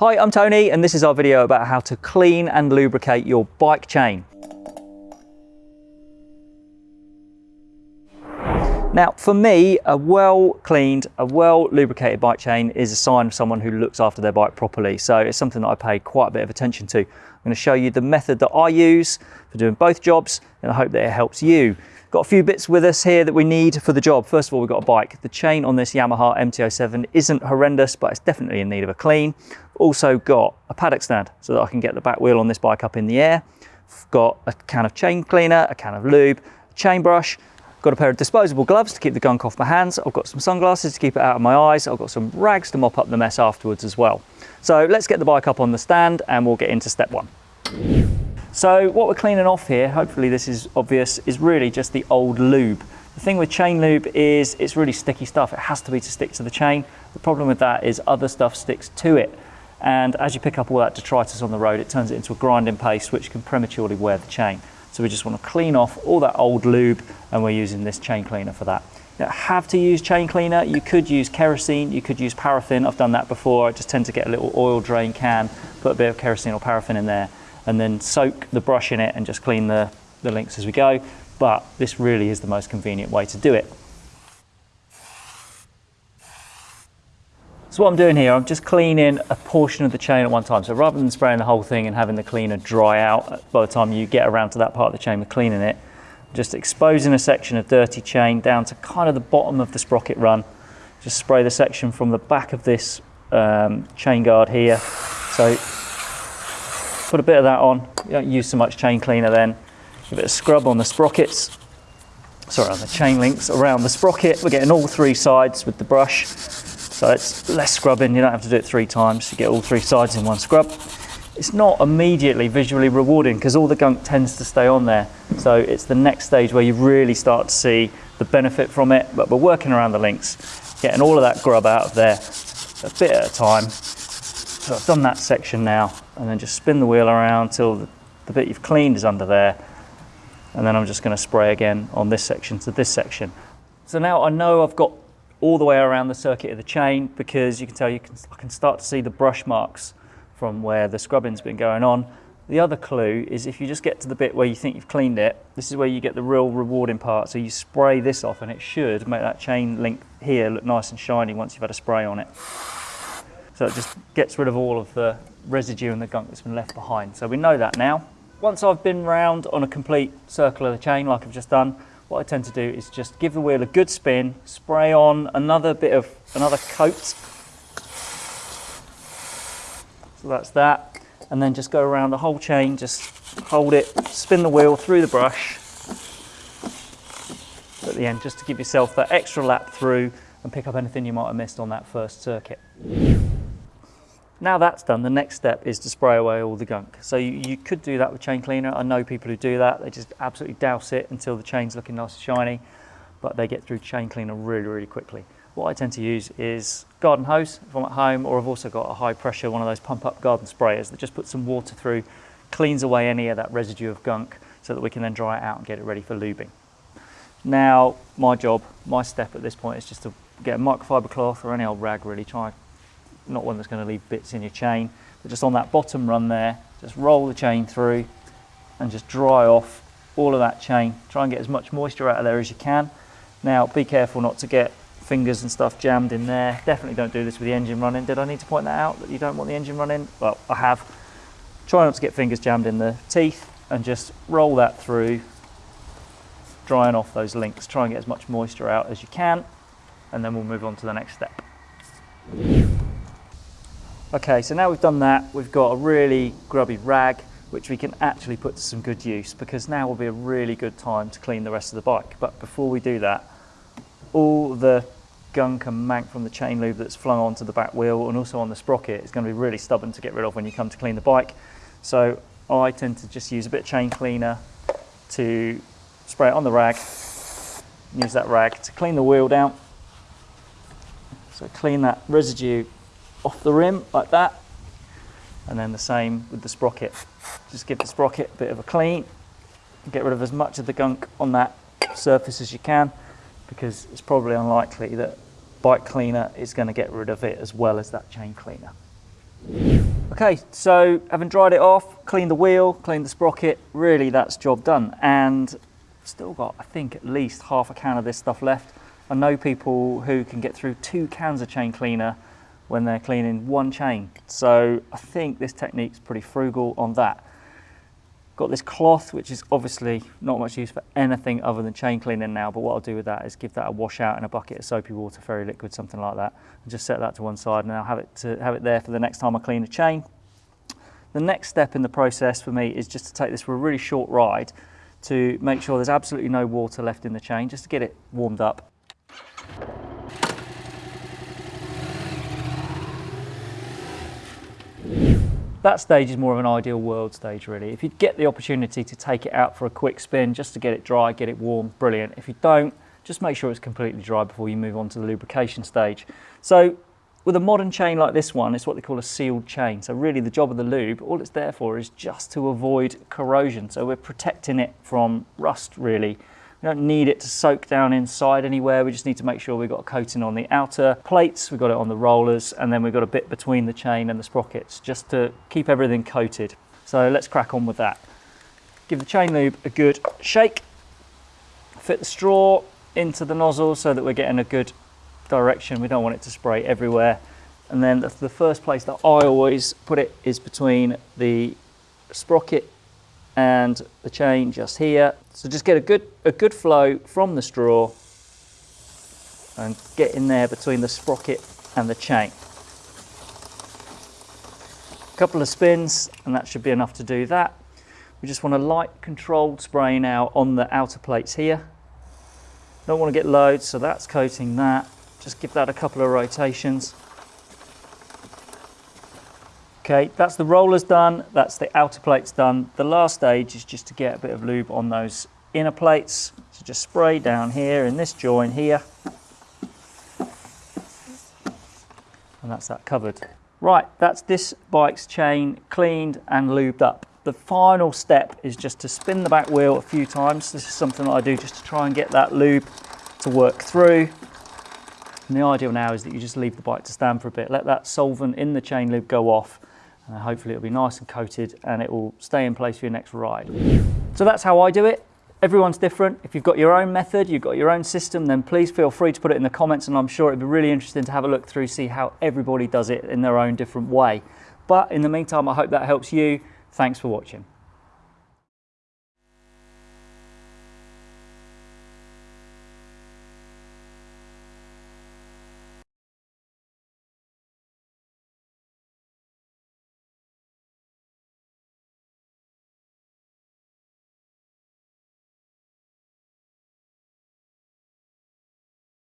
Hi, I'm Tony and this is our video about how to clean and lubricate your bike chain. Now, for me, a well cleaned, a well lubricated bike chain is a sign of someone who looks after their bike properly. So it's something that I pay quite a bit of attention to. I'm going to show you the method that I use for doing both jobs and I hope that it helps you. Got a few bits with us here that we need for the job. First of all, we've got a bike. The chain on this Yamaha MT-07 isn't horrendous, but it's definitely in need of a clean. Also got a paddock stand so that I can get the back wheel on this bike up in the air. I've got a can of chain cleaner, a can of lube, a chain brush, Got a pair of disposable gloves to keep the gunk off my hands. I've got some sunglasses to keep it out of my eyes. I've got some rags to mop up the mess afterwards as well. So let's get the bike up on the stand and we'll get into step one. So what we're cleaning off here, hopefully this is obvious, is really just the old lube. The thing with chain lube is it's really sticky stuff. It has to be to stick to the chain. The problem with that is other stuff sticks to it. And as you pick up all that detritus on the road, it turns it into a grinding paste, which can prematurely wear the chain. So we just want to clean off all that old lube and we're using this chain cleaner for that. You don't have to use chain cleaner. You could use kerosene, you could use paraffin. I've done that before. I just tend to get a little oil drain can, put a bit of kerosene or paraffin in there and then soak the brush in it and just clean the, the links as we go. But this really is the most convenient way to do it. So what I'm doing here, I'm just cleaning a portion of the chain at one time. So rather than spraying the whole thing and having the cleaner dry out by the time you get around to that part of the chain with cleaning it, just exposing a section of dirty chain down to kind of the bottom of the sprocket run. Just spray the section from the back of this um, chain guard here. So Put a bit of that on. You don't use so much chain cleaner then. A bit of scrub on the sprockets. Sorry, on the chain links around the sprocket. We're getting all three sides with the brush. So it's less scrubbing. You don't have to do it three times. You get all three sides in one scrub. It's not immediately visually rewarding because all the gunk tends to stay on there. So it's the next stage where you really start to see the benefit from it. But we're working around the links, getting all of that grub out of there a bit at a time so I've done that section now and then just spin the wheel around till the, the bit you've cleaned is under there. And then I'm just going to spray again on this section to this section. So now I know I've got all the way around the circuit of the chain because you can tell you can, I can start to see the brush marks from where the scrubbing's been going on. The other clue is if you just get to the bit where you think you've cleaned it, this is where you get the real rewarding part. So you spray this off and it should make that chain link here look nice and shiny once you've had a spray on it. So it just gets rid of all of the residue and the gunk that's been left behind. So we know that now. Once I've been round on a complete circle of the chain like I've just done, what I tend to do is just give the wheel a good spin, spray on another bit of, another coat. So that's that. And then just go around the whole chain, just hold it, spin the wheel through the brush at the end just to give yourself that extra lap through and pick up anything you might have missed on that first circuit. Now that's done, the next step is to spray away all the gunk. So you, you, could do that with chain cleaner. I know people who do that. They just absolutely douse it until the chain's looking nice and shiny, but they get through chain cleaner really, really quickly. What I tend to use is garden hose if I'm at home, or I've also got a high pressure, one of those pump up garden sprayers that just puts some water through, cleans away any of that residue of gunk so that we can then dry it out and get it ready for lubing. Now, my job, my step at this point is just to get a microfiber cloth or any old rag really, try not one that's going to leave bits in your chain, but just on that bottom run there, just roll the chain through and just dry off all of that chain. Try and get as much moisture out of there as you can. Now, be careful not to get fingers and stuff jammed in there. Definitely don't do this with the engine running. Did I need to point that out, that you don't want the engine running? Well, I have. Try not to get fingers jammed in the teeth and just roll that through, drying off those links. Try and get as much moisture out as you can, and then we'll move on to the next step. Okay, so now we've done that, we've got a really grubby rag, which we can actually put to some good use because now will be a really good time to clean the rest of the bike. But before we do that, all the gunk and mank from the chain lube that's flung onto the back wheel and also on the sprocket is going to be really stubborn to get rid of when you come to clean the bike. So I tend to just use a bit of chain cleaner to spray it on the rag, use that rag to clean the wheel down. So clean that residue off the rim like that. And then the same with the sprocket. Just give the sprocket a bit of a clean. Get rid of as much of the gunk on that surface as you can because it's probably unlikely that bike cleaner is going to get rid of it as well as that chain cleaner. Okay, so having dried it off, cleaned the wheel, cleaned the sprocket, really that's job done. And still got, I think, at least half a can of this stuff left. I know people who can get through two cans of chain cleaner when they're cleaning one chain. So I think this technique's pretty frugal on that. Got this cloth, which is obviously not much use for anything other than chain cleaning now, but what I'll do with that is give that a wash out in a bucket of soapy water, fairy liquid, something like that, and just set that to one side and I'll have it, to, have it there for the next time I clean a chain. The next step in the process for me is just to take this for a really short ride to make sure there's absolutely no water left in the chain, just to get it warmed up. That stage is more of an ideal world stage really. If you get the opportunity to take it out for a quick spin just to get it dry, get it warm, brilliant. If you don't, just make sure it's completely dry before you move on to the lubrication stage. So with a modern chain like this one, it's what they call a sealed chain. So really the job of the lube, all it's there for is just to avoid corrosion. So we're protecting it from rust really. We don't need it to soak down inside anywhere. We just need to make sure we've got a coating on the outer plates, we've got it on the rollers, and then we've got a bit between the chain and the sprockets just to keep everything coated. So let's crack on with that. Give the chain lube a good shake. Fit the straw into the nozzle so that we're getting a good direction. We don't want it to spray everywhere. And then the first place that I always put it is between the sprocket and the chain just here. So just get a good, a good flow from the straw and get in there between the sprocket and the chain. A couple of spins and that should be enough to do that. We just want a light controlled spray now on the outer plates here. Don't want to get loads, so that's coating that. Just give that a couple of rotations. Okay, that's the rollers done, that's the outer plates done. The last stage is just to get a bit of lube on those inner plates. So just spray down here in this joint here. And that's that covered. Right, that's this bike's chain cleaned and lubed up. The final step is just to spin the back wheel a few times. This is something that I do just to try and get that lube to work through. And the ideal now is that you just leave the bike to stand for a bit. Let that solvent in the chain lube go off hopefully it'll be nice and coated and it will stay in place for your next ride. So that's how I do it. Everyone's different. If you've got your own method, you've got your own system, then please feel free to put it in the comments and I'm sure it'd be really interesting to have a look through, see how everybody does it in their own different way. But in the meantime, I hope that helps you. Thanks for watching.